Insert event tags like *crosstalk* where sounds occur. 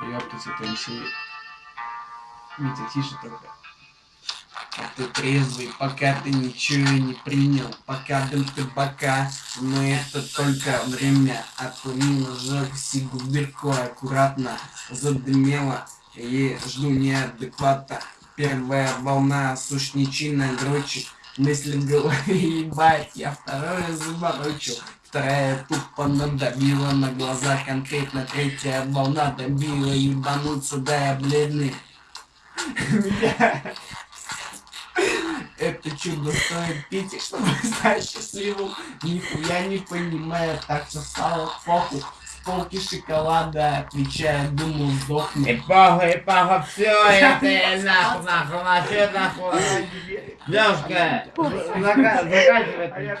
Ёптать, это МС. Витя, тише только. А ты трезвый, пока ты ничего не принял, пока дым табака, но это только время. Отклонил жёг сигу бирку аккуратно, задымела, и жду неадеквата. Первая волна сушничина грочи, мысли в голове ебать, я второе заморочу. Вторая тупо надавила на глаза конкретно, третья волна добила ебануться, да я бледный. Это чудо стоит пить, чтобы *laughs* стать счастливым. Нихуя не понимаю, так что стало похуй. Полки шоколада, отвечая, думал, И сдохнет. похуй, и похуй, все, *laughs* это нахуй, нахуй, нахуй, нахуй. Девушка, зака- заканчивай.